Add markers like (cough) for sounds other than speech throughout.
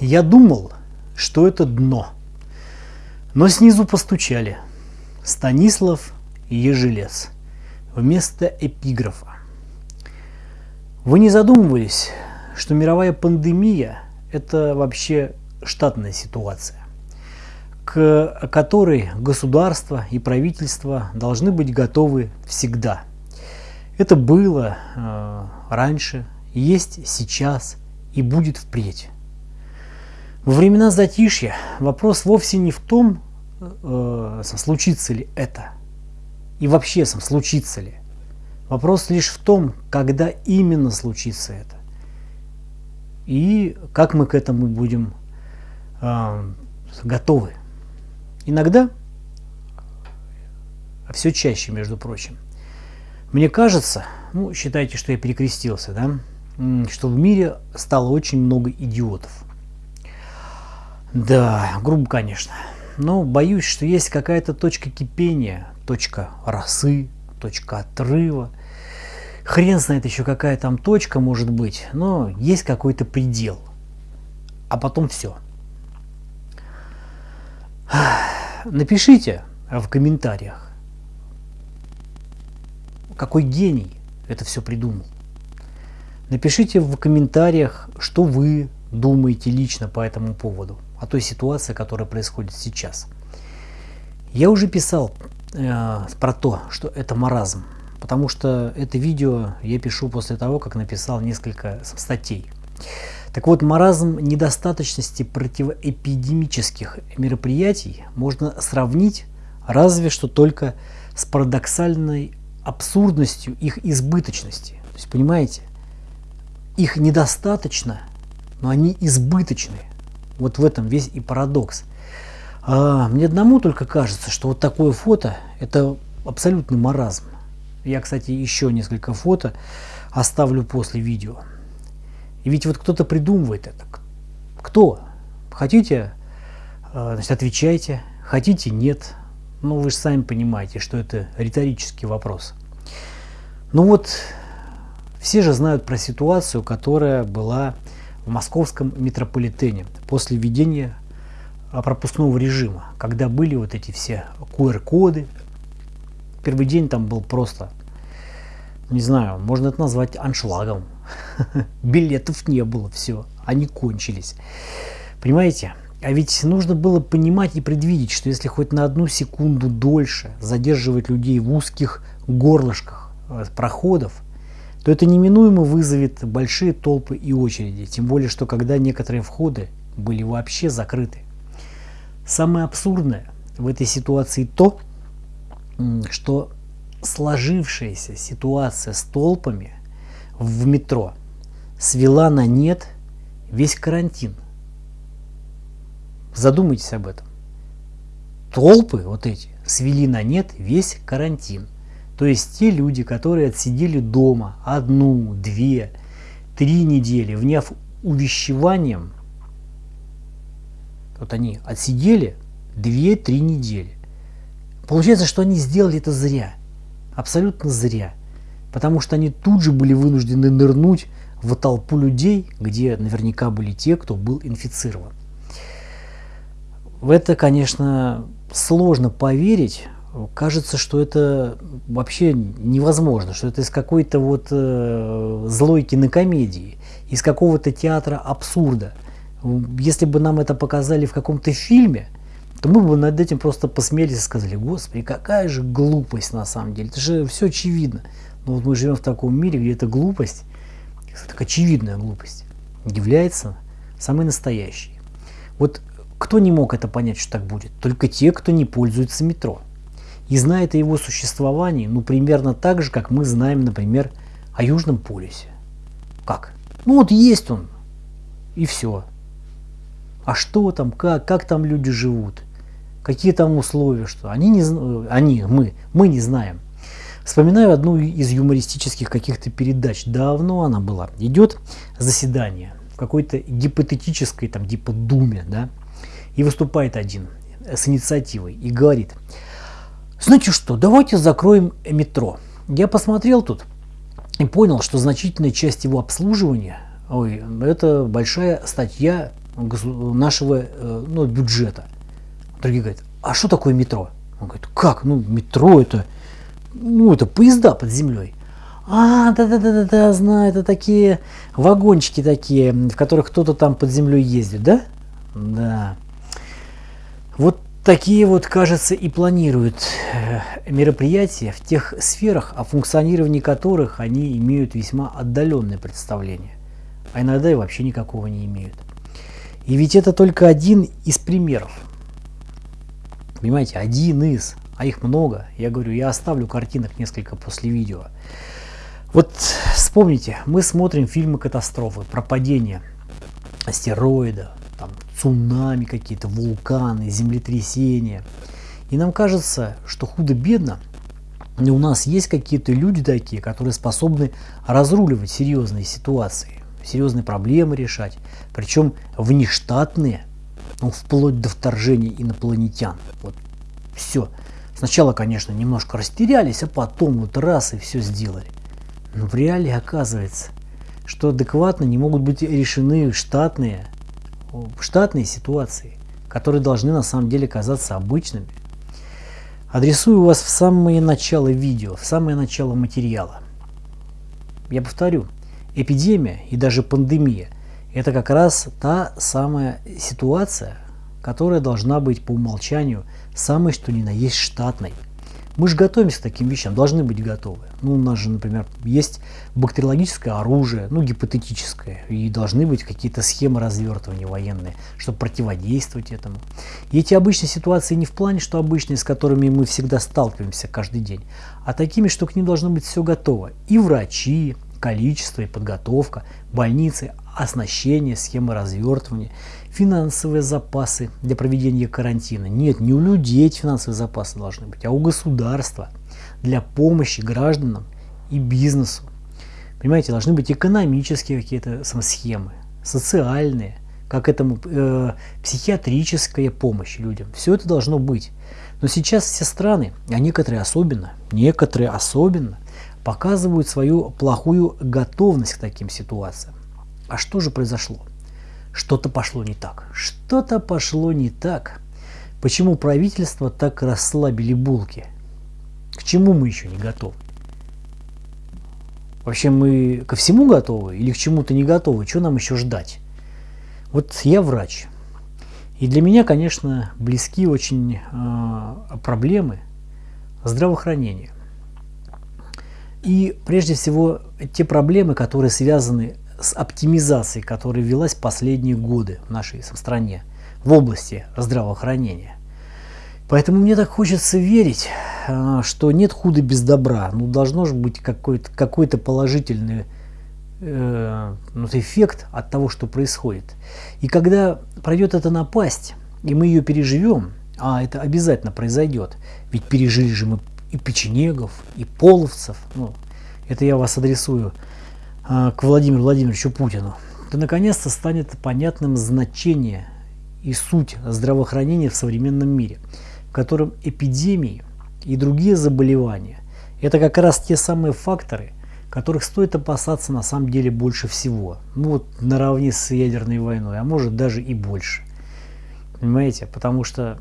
Я думал, что это дно. Но снизу постучали. Станислав Ежелец. Вместо эпиграфа. Вы не задумывались, что мировая пандемия – это вообще штатная ситуация, к которой государство и правительство должны быть готовы всегда. Это было э, раньше, есть сейчас и будет впредь. Во времена затишья вопрос вовсе не в том, э, случится ли это, и вообще сам случится ли. Вопрос лишь в том, когда именно случится это. И как мы к этому будем э, готовы. Иногда, а все чаще, между прочим, мне кажется, ну, считайте, что я перекрестился, да, что в мире стало очень много идиотов. Да, грубо, конечно. Но боюсь, что есть какая-то точка кипения, точка росы, точка отрыва. Хрен знает еще какая там точка может быть, но есть какой-то предел. А потом все. Напишите в комментариях, какой гений это все придумал. Напишите в комментариях, что вы думаете лично по этому поводу, о той ситуации, которая происходит сейчас. Я уже писал э, про то, что это маразм, потому что это видео я пишу после того, как написал несколько статей. Так вот, маразм недостаточности противоэпидемических мероприятий можно сравнить разве что только с парадоксальной абсурдностью их избыточности. То есть, понимаете, их недостаточно, но они избыточны. Вот в этом весь и парадокс. А, мне одному только кажется, что вот такое фото – это абсолютный маразм. Я, кстати, еще несколько фото оставлю после видео. И ведь вот кто-то придумывает это. Кто? Хотите, а, значит, отвечайте. Хотите – нет. Ну, вы же сами понимаете, что это риторический вопрос. Ну вот, все же знают про ситуацию, которая была в московском метрополитене после введения а, пропускного режима, когда были вот эти все QR-коды. Первый день там был просто, не знаю, можно это назвать аншлагом. (laughs) Билетов не было, все, они кончились. Понимаете? А ведь нужно было понимать и предвидеть, что если хоть на одну секунду дольше задерживать людей в узких горлышках э, проходов, то это неминуемо вызовет большие толпы и очереди, тем более, что когда некоторые входы были вообще закрыты. Самое абсурдное в этой ситуации то, что сложившаяся ситуация с толпами в метро свела на нет весь карантин – Задумайтесь об этом. Толпы вот эти свели на нет весь карантин. То есть те люди, которые отсидели дома одну, две, три недели, вняв увещеванием, вот они отсидели две-три недели. Получается, что они сделали это зря. Абсолютно зря. Потому что они тут же были вынуждены нырнуть в толпу людей, где наверняка были те, кто был инфицирован. В это, конечно, сложно поверить. Кажется, что это вообще невозможно, что это из какой-то вот э, злой кинокомедии, из какого-то театра абсурда. Если бы нам это показали в каком-то фильме, то мы бы над этим просто посмеялись и сказали, господи, какая же глупость на самом деле, это же все очевидно. Но вот мы живем в таком мире, где эта глупость, так очевидная глупость, является самой настоящей. Вот кто не мог это понять, что так будет? Только те, кто не пользуется метро. И знает о его существовании, ну, примерно так же, как мы знаем, например, о Южном полюсе. Как? Ну, вот есть он, и все. А что там, как, как там люди живут? Какие там условия, что? Они не они, мы, мы не знаем. Вспоминаю одну из юмористических каких-то передач. Давно она была. Идет заседание в какой-то гипотетической, там, типа думе, да, и выступает один с инициативой и говорит, знаете что, давайте закроем метро. Я посмотрел тут и понял, что значительная часть его обслуживания, ой, это большая статья нашего ну, бюджета. Другие говорят, а что такое метро? Он говорит, как? Ну, метро это, ну, это поезда под землей. А, да-да-да-да, знаю, это такие вагончики такие, в которых кто-то там под землей ездит, да? Да. Вот такие вот, кажется, и планируют э, мероприятия в тех сферах, о функционировании которых они имеют весьма отдаленное представление, а иногда и вообще никакого не имеют. И ведь это только один из примеров. Понимаете, один из, а их много. Я говорю, я оставлю картинок несколько после видео. Вот вспомните, мы смотрим фильмы катастрофы, про падение астероида, цунами какие-то, вулканы, землетрясения. И нам кажется, что худо-бедно, но у нас есть какие-то люди такие, которые способны разруливать серьезные ситуации, серьезные проблемы решать, причем внештатные, ну, вплоть до вторжения инопланетян. Вот все. Сначала, конечно, немножко растерялись, а потом вот раз и все сделали. Но в реале оказывается, что адекватно не могут быть решены штатные, штатные ситуации, которые должны на самом деле казаться обычными. Адресую вас в самое начало видео, в самое начало материала. Я повторю, эпидемия и даже пандемия – это как раз та самая ситуация, которая должна быть по умолчанию самой что ни на есть штатной – мы же готовимся к таким вещам, должны быть готовы. Ну, у нас же, например, есть бактериологическое оружие, ну, гипотетическое, и должны быть какие-то схемы развертывания военные, чтобы противодействовать этому. И эти обычные ситуации не в плане, что обычные, с которыми мы всегда сталкиваемся каждый день, а такими, что к ним должно быть все готово. И врачи, количество и подготовка, больницы, оснащение, схемы развертывания, финансовые запасы для проведения карантина. Нет, не у людей эти финансовые запасы должны быть, а у государства для помощи гражданам и бизнесу. Понимаете, должны быть экономические какие-то схемы, социальные, как этому э, психиатрическая помощь людям. Все это должно быть. Но сейчас все страны, а некоторые особенно, некоторые особенно, показывают свою плохую готовность к таким ситуациям. А что же произошло? Что-то пошло не так. Что-то пошло не так. Почему правительство так расслабили булки? К чему мы еще не готовы? Вообще мы ко всему готовы или к чему-то не готовы? Что нам еще ждать? Вот я врач. И для меня, конечно, близки очень э, проблемы здравоохранения. И прежде всего те проблемы, которые связаны с оптимизацией, которая велась последние годы в нашей стране в области здравоохранения. Поэтому мне так хочется верить, а, что нет худа без добра. Ну, должно же быть какой-то какой положительный э, ну, эффект от того, что происходит. И когда пройдет эта напасть, и мы ее переживем, а это обязательно произойдет, ведь пережили же мы и печенегов, и половцев, ну, это я вас адресую к Владимиру Владимировичу Путину, то наконец-то станет понятным значение и суть здравоохранения в современном мире, в котором эпидемии и другие заболевания – это как раз те самые факторы, которых стоит опасаться на самом деле больше всего. Ну вот наравне с ядерной войной, а может даже и больше. Понимаете? Потому что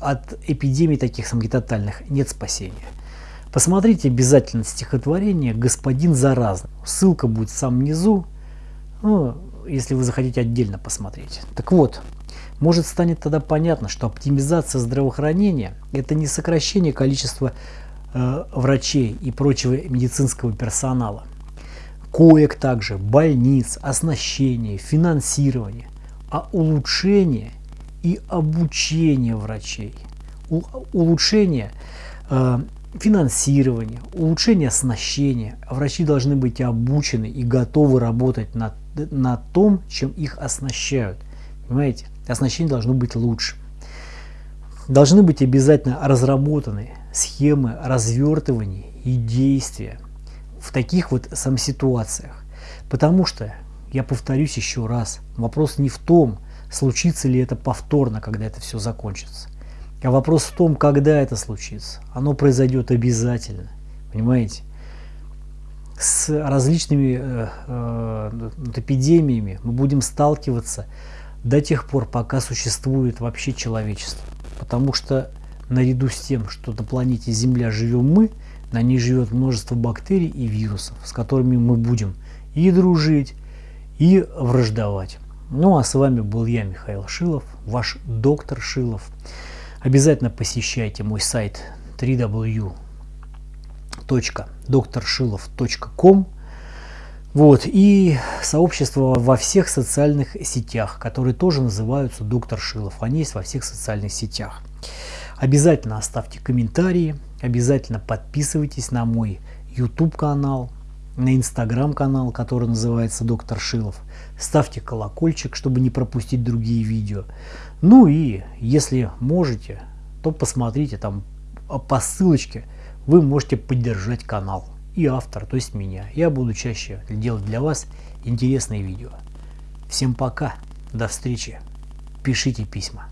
от эпидемий таких самогитотальных нет спасения. Посмотрите обязательно стихотворение «Господин заразный». Ссылка будет в самом низу, ну, если вы захотите отдельно посмотреть. Так вот, может станет тогда понятно, что оптимизация здравоохранения – это не сокращение количества э, врачей и прочего медицинского персонала. Коек также, больниц, оснащение, финансирование, а улучшение и обучение врачей. У, улучшение э, финансирование, улучшение оснащения. Врачи должны быть обучены и готовы работать на, на том, чем их оснащают. Понимаете? Оснащение должно быть лучше. Должны быть обязательно разработаны схемы развертывания и действия в таких вот сам ситуациях. Потому что, я повторюсь еще раз, вопрос не в том, случится ли это повторно, когда это все закончится. А вопрос в том, когда это случится. Оно произойдет обязательно. Понимаете? с различными э, э, эпидемиями мы будем сталкиваться до тех пор, пока существует вообще человечество. Потому что наряду с тем, что на планете Земля живем мы, на ней живет множество бактерий и вирусов, с которыми мы будем и дружить, и враждовать. Ну а с вами был я, Михаил Шилов, ваш доктор Шилов. Обязательно посещайте мой сайт www.drshilov.com вот, и сообщество во всех социальных сетях, которые тоже называются Доктор Шилов. Они есть во всех социальных сетях. Обязательно оставьте комментарии, обязательно подписывайтесь на мой YouTube канал, на инстаграм канал, который называется Доктор Шилов. Ставьте колокольчик, чтобы не пропустить другие видео. Ну и если можете, то посмотрите там по ссылочке, вы можете поддержать канал и автор, то есть меня. Я буду чаще делать для вас интересные видео. Всем пока, до встречи, пишите письма.